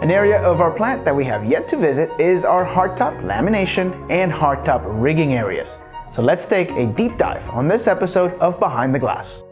An area of our plant that we have yet to visit is our hardtop lamination and hardtop rigging areas. So let's take a deep dive on this episode of Behind the Glass.